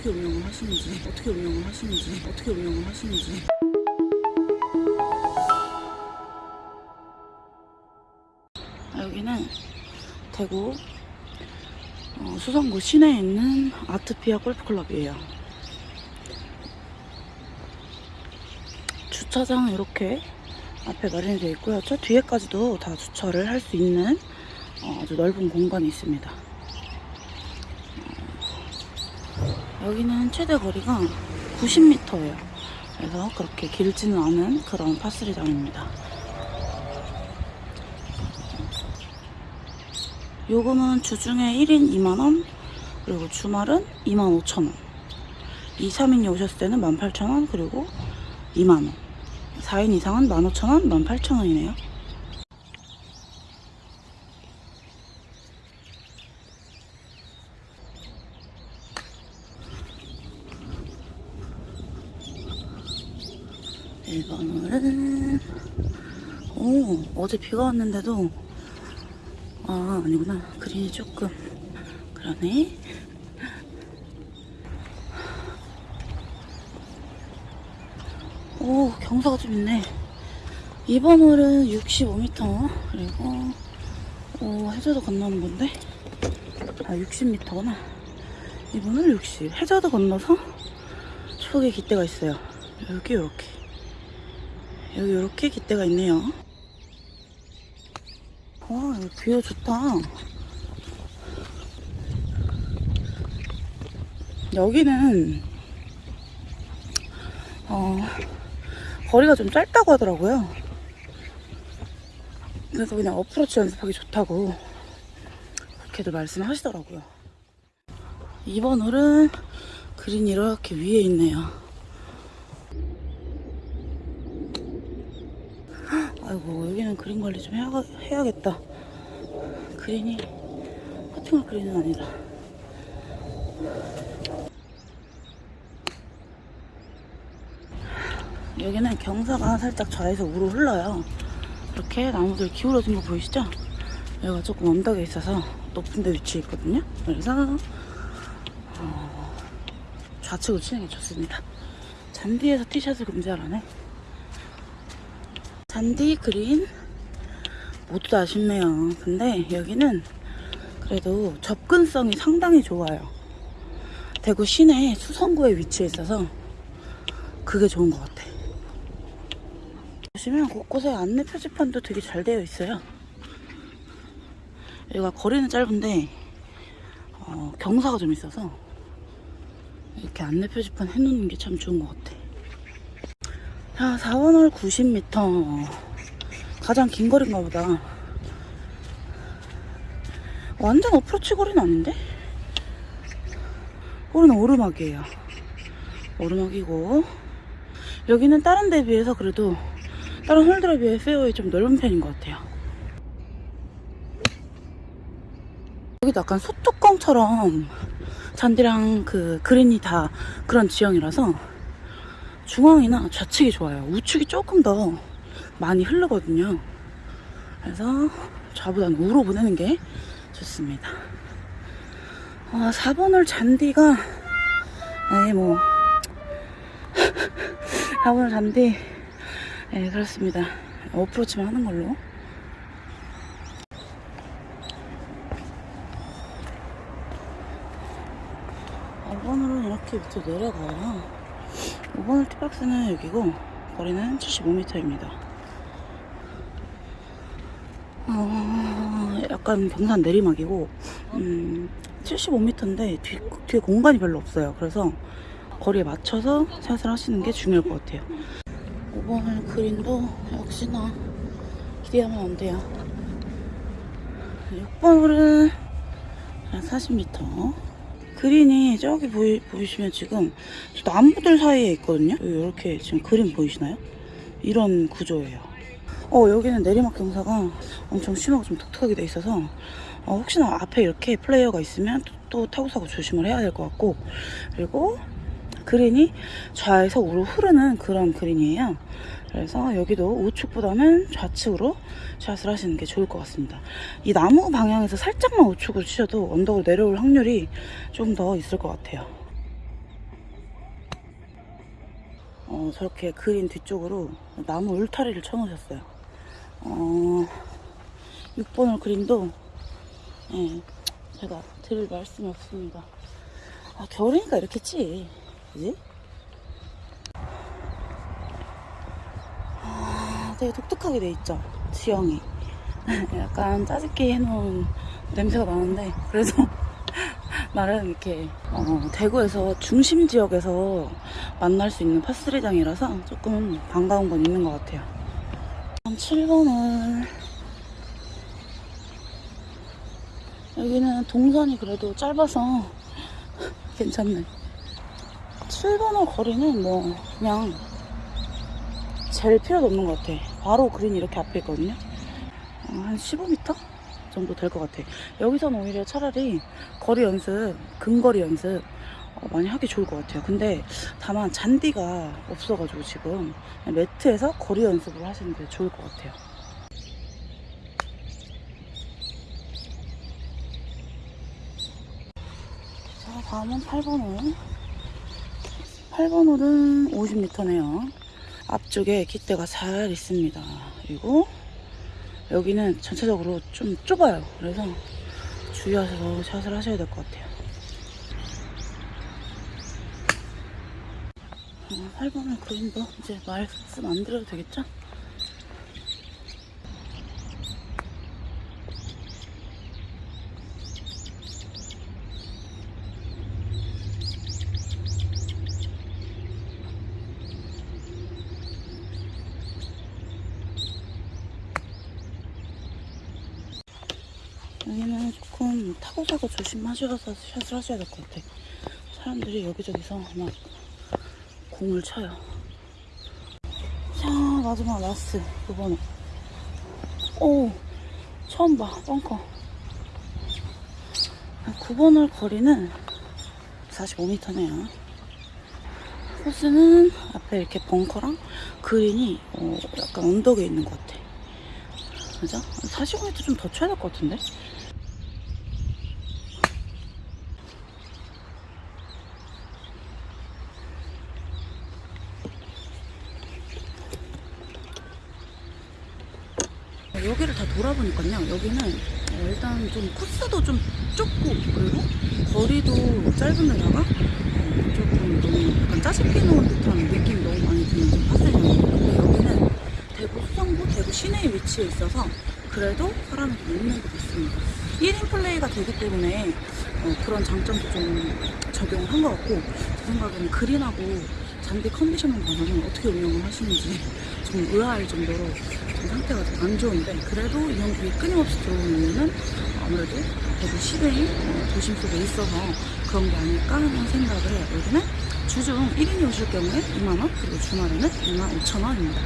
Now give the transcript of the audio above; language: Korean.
어떻게 운영을 하시는지 어떻게 운영을 하시는지 어떻게 운영을 하시는지 아, 여기는 대구 어, 수성구 시내에 있는 아트피아 골프클럽이에요. 주차장 이렇게 앞에 마련이 되어 있고요. 저 뒤에까지도 다 주차를 할 수 있는 어, 아주 넓은 공간이 있습니다. 어, 여기는 최대 거리가 90m예요. 그래서 그렇게 길지는 않은 그런 파스리장입니다. 요금은 주중에 1인 2만원, 그리고 주말은 2만 5천원. 2, 3인이 오셨을 때는 18,000원, 그리고 2만원. 4인 이상은 15,000원, 18,000원이네요. 일번홀은 오, 어제 비가 왔는데도 아, 아니구나. 그린이 조금 그러네. 오, 경사가 좀 있네. 2번 홀은 65m. 그리고, 오, 해저도 건너는 건데. 아, 60m구나. 2번 홀 60. 해저도 건너서 초록의 깃대가 있어요. 여기, 요렇게. 여기, 요렇게 깃대가 있네요. 와, 여기 뷰가 좋다. 여기는, 어, 거리가 좀 짧다고 하더라고요. 그래서 그냥 어프로치 연습하기 좋다고 그렇게도 말씀하시더라고요. 2번 홀은 그린이 이렇게 위에 있네요. 아이고 여기는 그린 관리 좀 해야, 해야겠다. 그린이 커팅할 그린은 아니다. 여기는 경사가 살짝 좌에서 우로 흘러요. 이렇게 나무들 기울어진 거 보이시죠? 여기가 조금 언덕에 있어서 높은 데 위치해 있거든요. 그래서 어, 좌측으로 치는 게 좋습니다. 잔디에서 티샷을 금지하라네. 잔디, 그린 모두 다 아쉽네요. 근데 여기는 그래도 접근성이 상당히 좋아요. 대구 시내 수성구에 위치해 있어서 그게 좋은 것 같아. 보시면 곳곳에 안내 표지판도 되게 잘 되어 있어요. 여기가 거리는 짧은데 어, 경사가 좀 있어서 이렇게 안내 표지판 해놓는 게 참 좋은 것 같아. 자, 4번 홀 90m. 가장 긴 거리인가 보다. 완전 어프로치 거리는 아닌데? 거리는 오르막이에요. 오르막이고 여기는 다른 데 비해서 그래도 다른 홀들에 비해 페어웨이 좀 넓은 편인 것 같아요. 여기도 약간 소뚜껑처럼 잔디랑 그 그린이 다 그런 지형이라서 중앙이나 좌측이 좋아요. 우측이 조금 더 많이 흐르거든요. 그래서 좌보다는 우로 보내는 게 좋습니다. 어, 4번 홀 잔디가 네, 뭐 4번 홀 잔디 네, 그렇습니다. 어프로치만 하는 걸로. 어, 5번으로 이렇게 밑으로 내려가요. 5번 홀 티박스는 여기고, 거리는 75m입니다. 어, 약간 경산 내리막이고, 음, 75m인데 뒤, 뒤에 공간이 별로 없어요. 그래서 거리에 맞춰서 샷을 하시는 게 중요할 것 같아요. 5번을 그린도 역시나 기대하면 안 돼요. 6번 홀은 한 40m. 그린이 저기 보이, 보이시면 지금 저 나무들 사이에 있거든요. 이렇게 지금 그림 보이시나요? 이런 구조예요. 어, 여기는 내리막 경사가 엄청 심하고 좀 독특하게 돼 있어서 어, 혹시나 앞에 이렇게 플레이어가 있으면 또, 또 타고 사고 조심을 해야 될 것 같고 그리고 그린이 좌에서 우로 흐르는 그런 그린이에요. 그래서 여기도 우측보다는 좌측으로 샷을 하시는 게 좋을 것 같습니다. 이 나무 방향에서 살짝만 우측으로 치셔도 언덕으로 내려올 확률이 좀 더 있을 것 같아요. 어, 저렇게 그린 뒤쪽으로 나무 울타리를 쳐놓으셨어요. 어, 6번홀 그린도 예, 제가 드릴 말씀이 없습니다. 아, 겨울이니까 이렇겠지. 그지? 아, 되게 독특하게 돼 있죠. 지형이. 약간 짜집기 해놓은 냄새가 나는데, 그래서 나름 이렇게, 어, 대구에서 중심 지역에서 만날 수 있는 파스리장이라서 조금 반가운 건 있는 것 같아요. 7번을 여기는 동선이 그래도 짧아서 괜찮네. 7번호 거리는 뭐 그냥 잴 필요도 없는 것 같아. 바로 그린 이렇게 앞에 있거든요. 어, 한 15m 정도 될 것 같아. 여기서는 오히려 차라리 거리 연습, 근거리 연습 어, 많이 하기 좋을 것 같아요. 근데 다만 잔디가 없어가지고 지금 매트에서 거리 연습을 하시는 게 좋을 것 같아요. 자, 다음은 8번 홀. 8번 홀은 50m네요. 앞쪽에 깃대가 잘 있습니다. 그리고 여기는 전체적으로 좀 좁아요. 그래서 주의하셔서 샷을 하셔야 될 것 같아요. 8번을 그린도 이제 말씀 안 드려도 되겠죠? 여기는 조금 타고 가고 조심하셔서 샷을 하셔야 될 것 같아. 사람들이 여기저기서 막 공을 쳐요. 자, 마지막 라스 9번에. 오, 처음 봐, 벙커. 9번홀 거리는 45m네요. 코스는 앞에 이렇게 벙커랑 그린이 어, 약간 언덕에 있는 것 같아. 그죠? 45m 좀 더 쳐야 될 것 같은데? 여기를 다 돌아보니까요. 여기는 어, 일단 좀 코스도 좀 좁고 그리고 거리도 짧은 데다가 어, 조금 너무 약간 짜집기 놓은 듯한 느낌이 너무 많이 드는 좀. 근데 여기는 대구 수성구, 대구 시내에 위치해 있어서 그래도 사람이 좀 있는 것 같습니다. 1인 플레이가 되기 때문에 어, 그런 장점도 좀 적용을 한 것 같고 제 생각에는 그린하고 잔디 컨디션만 봐서는 어떻게 운영을 하시는지 좀 의아할 정도로 좀 상태가 좀 안 좋은데 그래도 이연길이 끊임없이 들어오는 이유는 아무래도 대구 시내의 어, 도심 속에 있어서 그런 게 아닐까 하는 생각을 해요. 여기는 주중 1인이 오실 경우에 2만원 그리고 주말에는 2만 5천원입니다.